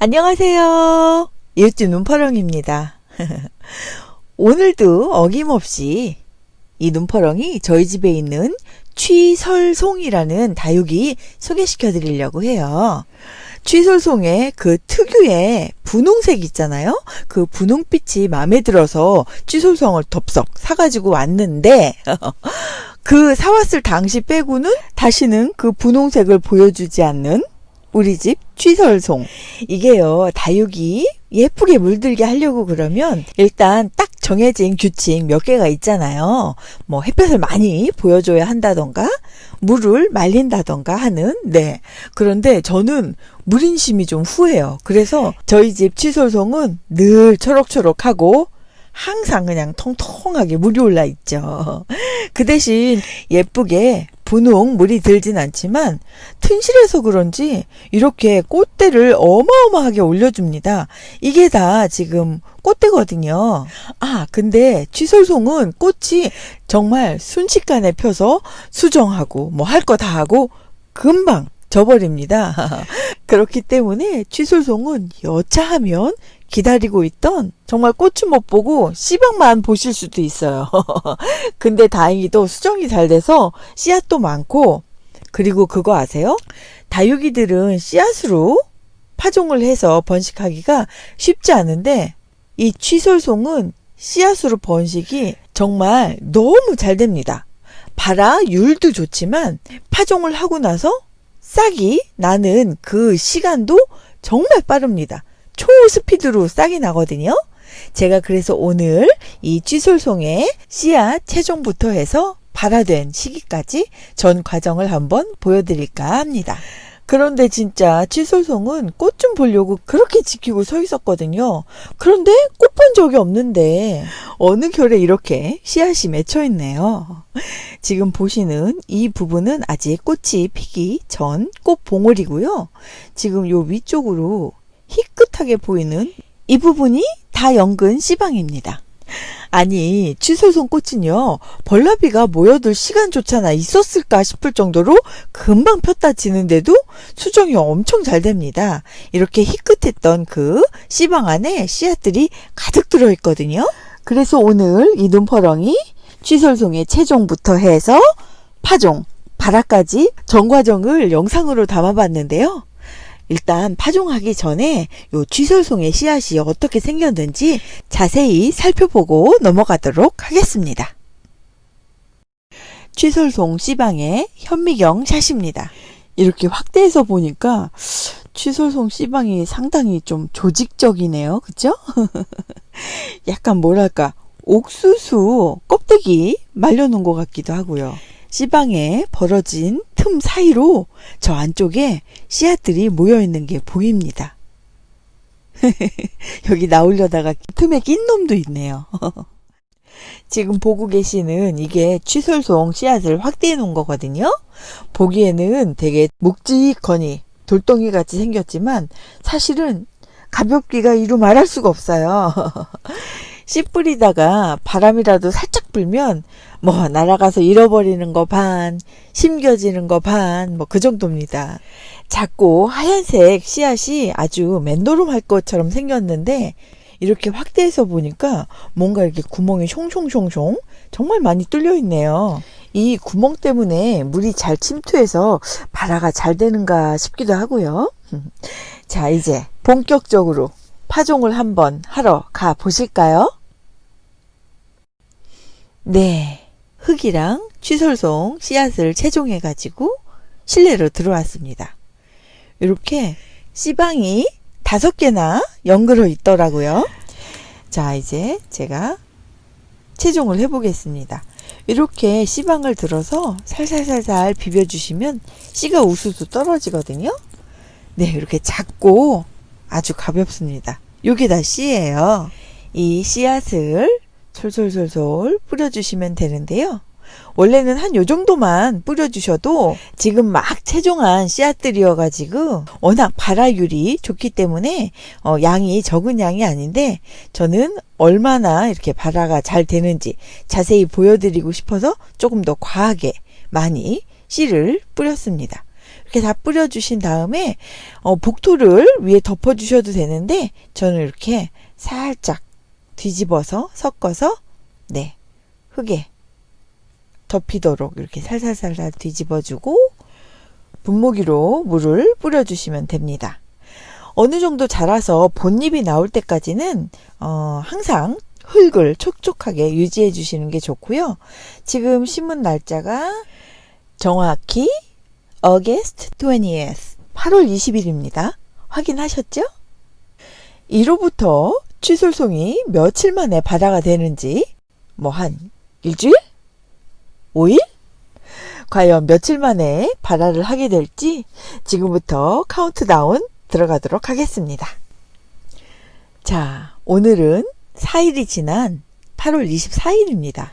안녕하세요. 이웃집 눈퍼렁입니다. 오늘도 어김없이 이 눈퍼렁이 저희 집에 있는 취설송이라는 다육이 소개시켜 드리려고 해요. 취설송의 그 특유의 분홍색 있잖아요. 그 분홍빛이 마음에 들어서 취설송을 덥석 사가지고 왔는데 그 사왔을 당시 빼고는 다시는 그 분홍색을 보여주지 않는 우리 집 취설송. 이게요, 다육이 예쁘게 물들게 하려고 그러면 일단 딱 정해진 규칙 몇 개가 있잖아요. 뭐 햇볕을 많이 보여줘야 한다던가, 물을 말린다던가 하는, 네. 그런데 저는 물인심이 좀 후해요. 그래서 저희 집 취설송은 늘 초록초록하고 항상 그냥 통통하게 물이 올라 있죠. 그 대신 예쁘게 분홍 물이 들진 않지만 튼실해서 그런지 이렇게 꽃대를 어마어마하게 올려줍니다. 이게 다 지금 꽃대거든요. 아, 근데 취솔송은 꽃이 정말 순식간에 펴서 수정하고 뭐 할 거 다 하고 금방 져버립니다. 그렇기 때문에 취솔송은 여차하면 기다리고 있던 정말 꽃은 못 보고 씨방만 보실 수도 있어요. 근데 다행히도 수정이 잘 돼서 씨앗도 많고 그리고 그거 아세요? 다육이들은 씨앗으로 파종을 해서 번식하기가 쉽지 않은데 이 취솔송은 씨앗으로 번식이 정말 너무 잘 됩니다. 발아 율도 좋지만 파종을 하고 나서 싹이 나는 그 시간도 정말 빠릅니다. 초스피드로 싹이 나거든요. 제가 그래서 오늘 이 쥐솔송의 씨앗 채종부터 해서 발화된 시기까지 전 과정을 한번 보여드릴까 합니다. 그런데 진짜 취솔송은 꽃 좀 보려고 그렇게 지키고 서 있었거든요. 그런데 꽃 본 적이 없는데 어느 결에 이렇게 씨앗이 맺혀 있네요. 지금 보시는 이 부분은 아직 꽃이 피기 전 꽃 봉오리고요. 지금 요 위쪽으로 희끗 하게 보이는 이 부분이 다 연근 씨방입니다. 아니 취소송 꽃은요 벌나비가 모여들 시간조차나 있었을까 싶을 정도로 금방 폈다 지는데도 수정이 엄청 잘 됩니다. 이렇게 희끗했던 그 씨방 안에 씨앗들이 가득 들어있거든요. 그래서 오늘 이 눈퍼렁이 취설송의 체종부터 해서 파종, 발화까지 전 과정을 영상으로 담아봤는데요. 일단 파종하기 전에 요 쥐설송의 씨앗이 어떻게 생겼는지 자세히 살펴보고 넘어가도록 하겠습니다. 취설송 씨방의 현미경 샷입니다. 이렇게 확대해서 보니까 취설송 씨방이 상당히 좀 조직적이네요. 그죠? 약간 뭐랄까 옥수수 껍데기 말려놓은 것 같기도 하고요. 씨방에 벌어진 틈 사이로 저 안쪽에 씨앗들이 모여 있는 게 보입니다. 여기 나오려다가 틈에 낀 놈도 있네요. 지금 보고 계시는 이게 취솔송 씨앗을 확대해 놓은 거거든요. 보기에는 되게 묵직거니 돌덩이 같이 생겼지만 사실은 가볍기가 이루 말할 수가 없어요. 씨 뿌리다가 바람이라도 살짝 불면 뭐 날아가서 잃어버리는 거 반, 심겨지는 거 반, 뭐 그 정도입니다. 작고 하얀색 씨앗이 아주 맨도름할 것처럼 생겼는데 이렇게 확대해서 보니까 뭔가 이렇게 구멍이 숑숑숑숑 정말 많이 뚫려 있네요. 이 구멍 때문에 물이 잘 침투해서 발화가 잘 되는가 싶기도 하고요. 자 이제 본격적으로 파종을 한번 하러 가 보실까요? 네. 흙이랑 취솔송 씨앗을 채종해 가지고 실내로 들어왔습니다. 이렇게 씨방이 다섯 개나 연그러 있더라고요. 자 이제 제가 채종을 해 보겠습니다. 이렇게 씨방을 들어서 살살살살 비벼주시면 씨가 우수수 떨어지거든요. 네 이렇게 작고 아주 가볍습니다. 요게 다 씨예요. 이 씨앗을 솔솔솔솔 뿌려주시면 되는데요. 원래는 한 요 정도만 뿌려주셔도 지금 막 채종한 씨앗들이어가지고 워낙 발화율이 좋기 때문에 어, 양이 적은 양이 아닌데 저는 얼마나 이렇게 발화가 잘 되는지 자세히 보여드리고 싶어서 조금 더 과하게 많이 씨를 뿌렸습니다. 이렇게 다 뿌려주신 다음에 어, 복토를 위에 덮어주셔도 되는데 저는 이렇게 살짝 뒤집어서 섞어서 네 흙에 덮이도록 이렇게 살살살살 뒤집어주고 분무기로 물을 뿌려주시면 됩니다. 어느 정도 자라서 본잎이 나올 때까지는 어, 항상 흙을 촉촉하게 유지해 주시는 게 좋고요. 지금 심은 날짜가 정확히 August 20th 8월 20일입니다. 확인하셨죠? 1호부터 취솔송이 며칠 만에 바다가 되는지 뭐 한 일주일? 5일? 과연 며칠 만에 발화를 하게 될지 지금부터 카운트다운 들어가도록 하겠습니다. 자, 오늘은 4일이 지난 8월 24일입니다.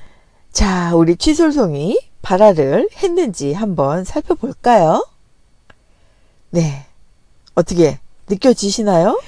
자, 우리 취솔송이 발화를 했는지 한번 살펴볼까요? 네. 어떻게 느껴지시나요?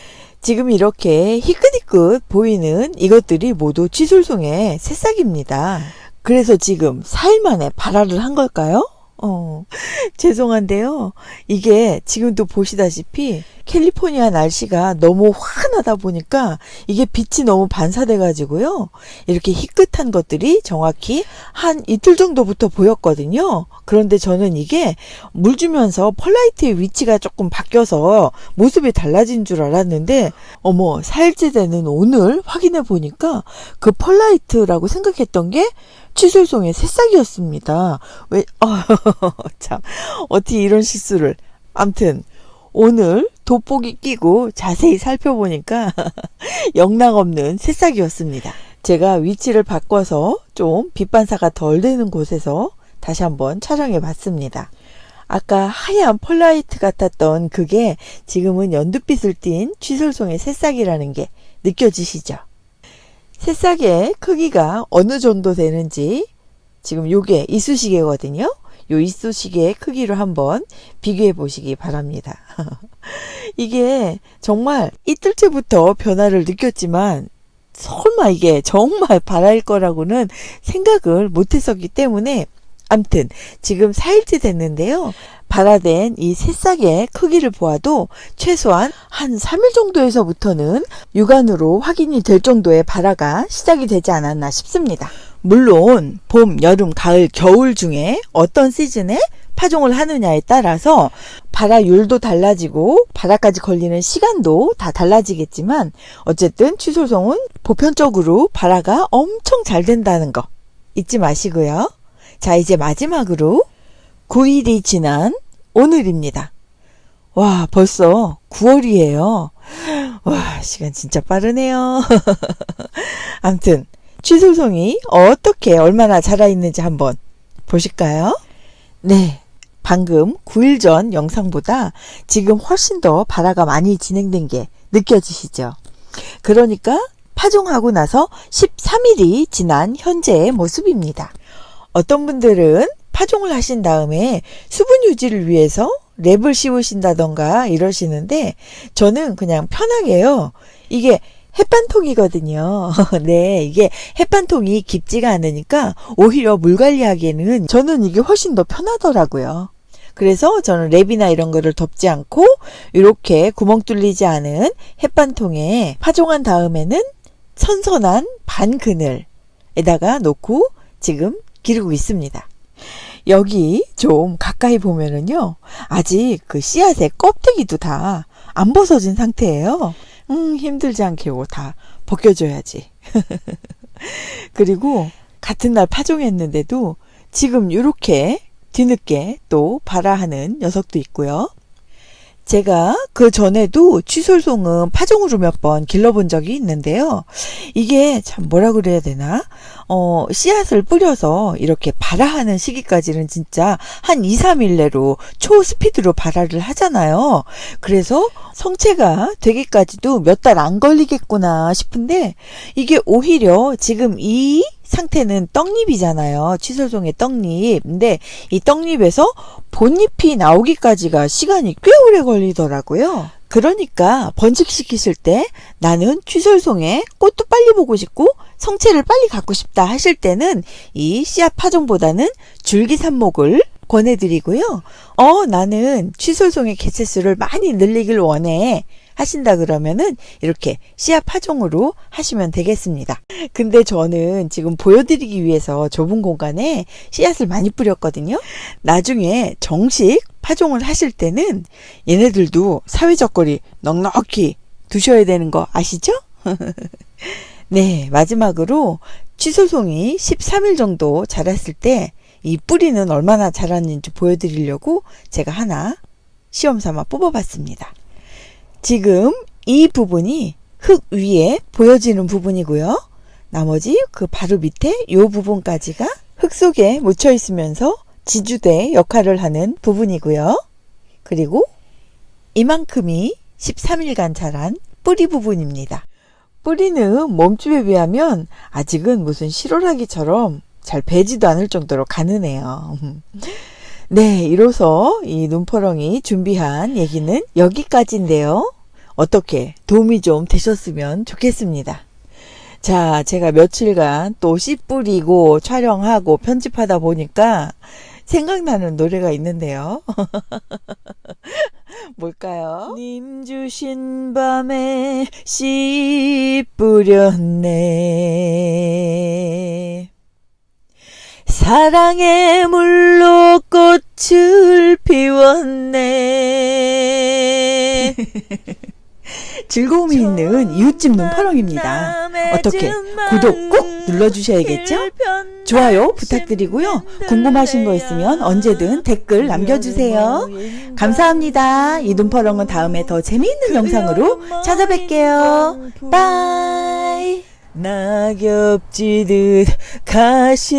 지금 이렇게 희끗희끗 보이는 이것들이 모두 취솔송의 새싹입니다. 그래서 지금 4일 만에 발화를 한 걸까요? 어, 죄송한데요. 이게 지금도 보시다시피 캘리포니아 날씨가 너무 환하다 보니까 이게 빛이 너무 반사돼 가지고요. 이렇게 희끗한 것들이 정확히 한 이틀 정도부터 보였거든요. 그런데 저는 이게 물 주면서 펄라이트의 위치가 조금 바뀌어서 모습이 달라진 줄 알았는데 어머 4일째 되는 오늘 확인해 보니까 그 펄라이트라고 생각했던 게 취솔송의 새싹이었습니다. 왜, 아, 참, 어떻게 이런 실수를. 암튼, 오늘 돋보기 끼고 자세히 살펴보니까 영락없는 새싹이었습니다. 제가 위치를 바꿔서 좀 빛반사가 덜 되는 곳에서 다시 한번 촬영해 봤습니다. 아까 하얀 폴라이트 같았던 그게 지금은 연두빛을 띤 취솔송의 새싹이라는 게 느껴지시죠? 새싹의 크기가 어느 정도 되는지 지금 요게 이쑤시개거든요. 요 이쑤시개의 크기로 한번 비교해 보시기 바랍니다. 이게 정말 이틀째부터 변화를 느꼈지만 설마 이게 정말 바랄 거라고는 생각을 못 했었기 때문에 암튼 지금 4일째 됐는데요. 발화된 이 새싹의 크기를 보아도 최소한 한 3일 정도에서부터는 육안으로 확인이 될 정도의 발화가 시작이 되지 않았나 싶습니다. 물론 봄, 여름, 가을, 겨울 중에 어떤 시즌에 파종을 하느냐에 따라서 발화율도 달라지고 발화까지 걸리는 시간도 다 달라지겠지만 어쨌든 취소송은 보편적으로 발화가 엄청 잘 된다는 거 잊지 마시고요. 자 이제 마지막으로 9일이 지난 오늘입니다. 와, 벌써 9월이에요. 와, 시간 진짜 빠르네요. 암튼, 취소송이 어떻게 얼마나 자라있는지 한번 보실까요? 네. 방금 9일 전 영상보다 지금 훨씬 더 발화가 많이 진행된 게 느껴지시죠? 그러니까 파종하고 나서 13일이 지난 현재의 모습입니다. 어떤 분들은 파종을 하신 다음에 수분 유지를 위해서 랩을 씌우신다던가 이러시는데 저는 그냥 편하게요. 이게 햇반통이거든요. 네, 이게 햇반통이 깊지가 않으니까 오히려 물 관리하기에는 저는 이게 훨씬 더 편하더라고요. 그래서 저는 랩이나 이런 거를 덮지 않고 이렇게 구멍 뚫리지 않은 햇반통에 파종한 다음에는 선선한 반 그늘에다가 놓고 지금 기르고 있습니다. 여기 좀 가까이 보면은요, 아직 그 씨앗의 껍데기도 다 안 벗어진 상태예요. 음, 힘들지 않게 이거 다 벗겨줘야지. 그리고 같은 날 파종했는데도 지금 이렇게 뒤늦게 또 발화하는 녀석도 있고요. 제가 그 전에도 취솔송은 파종으로 몇 번 길러본 적이 있는데요. 이게 참 뭐라 그래야 되나? 어, 씨앗을 뿌려서 이렇게 발화하는 시기까지는 진짜 한 2, 3일 내로 초스피드로 발화를 하잖아요. 그래서 성체가 되기까지도 몇 달 안 걸리겠구나 싶은데 이게 오히려 지금 이 상태는 떡잎이잖아요. 취솔송의 떡잎. 근데 이 떡잎에서 본잎이 나오기까지가 시간이 꽤 오래 걸리더라고요. 그러니까 번식시키실 때 나는 취솔송에 꽃도 빨리 보고 싶고 성체를 빨리 갖고 싶다 하실 때는 이 씨앗 파종보다는 줄기 삽목을 권해드리고요. 어, 나는 취솔송의 개체수를 많이 늘리길 원해. 하신다 그러면은 이렇게 씨앗 파종으로 하시면 되겠습니다. 근데 저는 지금 보여드리기 위해서 좁은 공간에 씨앗을 많이 뿌렸거든요. 나중에 정식 파종을 하실 때는 얘네들도 사회적 거리 넉넉히 두셔야 되는 거 아시죠? 네, 마지막으로 취소송이 13일 정도 자랐을 때 이 뿌리는 얼마나 자랐는지 보여드리려고 제가 하나 시험 삼아 뽑아봤습니다. 지금 이 부분이 흙 위에 보여지는 부분이고요. 나머지 그 바로 밑에 이 부분까지가 흙 속에 묻혀 있으면서 지주대 역할을 하는 부분이고요. 그리고 이만큼이 13일간 자란 뿌리 부분입니다. 뿌리는 몸집에 비하면 아직은 무슨 실오라기처럼 잘 배지도 않을 정도로 가느네요. 네, 이로써 이 눈퍼렁이 준비한 얘기는 여기까지인데요. 어떻게 도움이 좀 되셨으면 좋겠습니다. 자, 제가 며칠간 또 씨 뿌리고 촬영하고 편집하다 보니까 생각나는 노래가 있는데요. 뭘까요? 님 주신 밤에 씨 뿌렸네. 사랑의 물로 꽃을 피웠네. 즐거움이 있는 이웃집 눈파렁입니다. 어떻게 구독 꼭 눌러주셔야겠죠? 좋아요 부탁드리고요. 궁금하신 거 있으면 언제든 댓글 남겨주세요. 감사합니다. 이 눈파렁은 다음에 더 재미있는 영상으로 찾아뵐게요. 바이. 낙엽지듯 가시였네.